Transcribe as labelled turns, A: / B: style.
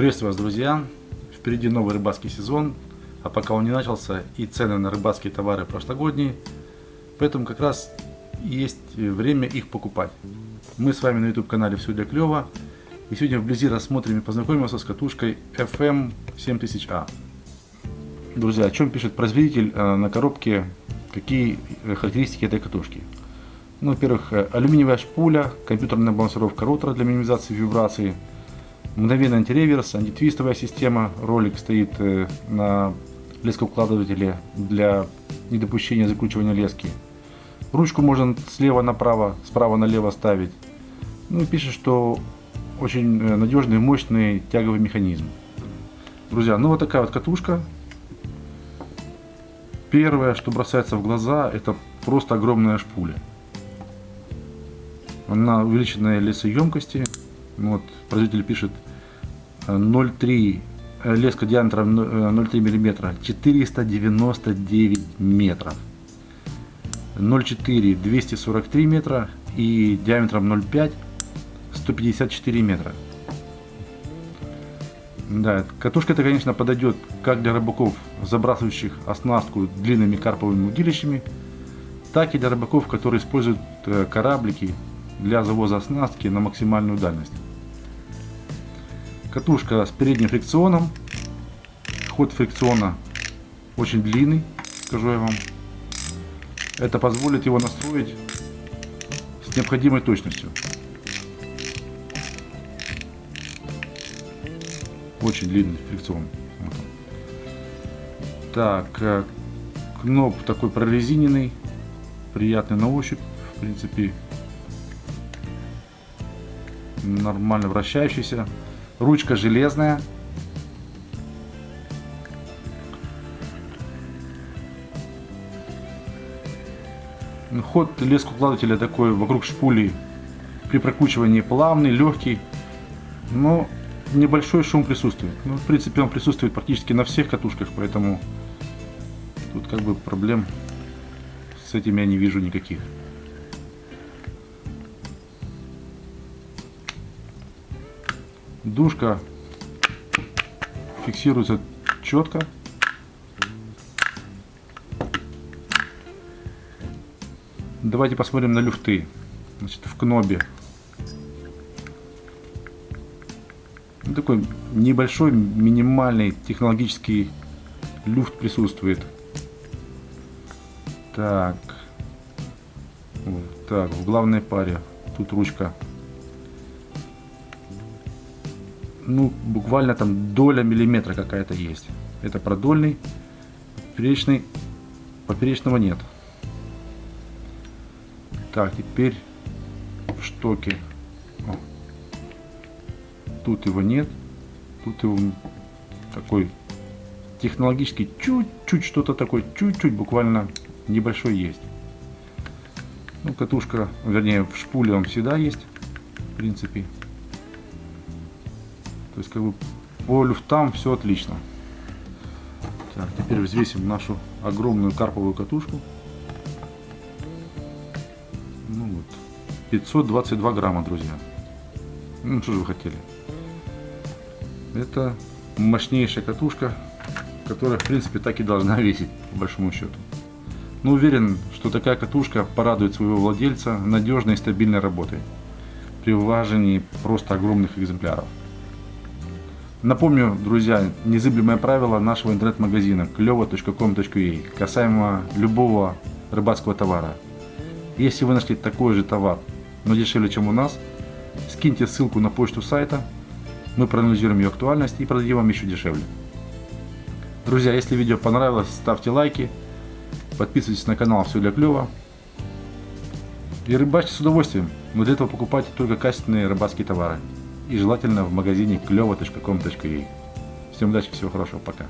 A: Приветствую вас, друзья! Впереди новый рыбацкий сезон, а пока он не начался, и цены на рыбацкие товары прошлогодние, поэтому как раз есть время их покупать. Мы с вами на YouTube канале Все для клёва, и сегодня вблизи рассмотрим и познакомимся с катушкой FM 7000A. Друзья, о чем пишет производитель э, на коробке, какие характеристики этой катушки? Ну, во-первых, э, алюминиевая шпуля, компьютерная балансировка ротора для минимизации вибрации – Мгновенный антиреверс, антитвистовая система. Ролик стоит э, на лескоукладывателе для недопущения закручивания лески. Ручку можно слева направо, справа налево ставить. Ну и пишет, что очень э, надежный, мощный тяговый механизм. Друзья, ну вот такая вот катушка. Первое, что бросается в глаза, это просто огромная шпуля. Она увеличенная лесоемкости. Вот, производитель пишет 0,3 э, леска диаметром 0,3 мм 499 метров. 0,4 243 метра и диаметром 0,5 154 метра. Да, катушка это конечно подойдет как для рыбаков забрасывающих оснастку длинными карповыми удилищами так и для рыбаков которые используют э, кораблики для завоза оснастки на максимальную дальность Катушка с передним фрикционом. Ход фрикциона очень длинный, скажу я вам. Это позволит его настроить с необходимой точностью. Очень длинный фрикцион. Вот так, э, кноп такой прорезиненный, приятный на ощупь, в принципе, нормально вращающийся. Ручка железная. Ход лескоукладывателя такой вокруг шпули при прокручивании плавный, легкий, но небольшой шум присутствует. Ну, в принципе, он присутствует практически на всех катушках, поэтому тут как бы проблем с этим я не вижу никаких. Душка фиксируется четко. Давайте посмотрим на люфты. Значит, в кнобе. Ну, такой небольшой, минимальный технологический люфт присутствует. Так. Вот так, в главной паре. Тут ручка ну, буквально там доля миллиметра какая-то есть. Это продольный, поперечный, поперечного нет. Так, теперь в штоке. О. Тут его нет. Тут его такой технологический чуть-чуть что-то такое, чуть-чуть буквально небольшой есть. Ну, катушка, вернее, в шпуле он всегда есть, в принципе. То есть как бы по люфтам все отлично. Так, теперь взвесим нашу огромную карповую катушку. Ну вот, 522 грамма, друзья. Ну что же вы хотели? Это мощнейшая катушка, которая в принципе так и должна весить, по большому счету. Но уверен, что такая катушка порадует своего владельца надежной и стабильной работой при вываживании просто огромных экземпляров. Напомню, друзья, незыблемое правило нашего интернет-магазина клево.com.ua касаемо любого рыбацкого товара. Если вы нашли такой же товар, но дешевле, чем у нас, скиньте ссылку на почту сайта, мы проанализируем ее актуальность и продадим вам еще дешевле. Друзья, если видео понравилось, ставьте лайки, подписывайтесь на канал Все для клёва и рыбачьте с удовольствием, но для этого покупайте только качественные рыбацкие товары и желательно в магазине клево.com.ua. Всем удачи, всего хорошего, пока.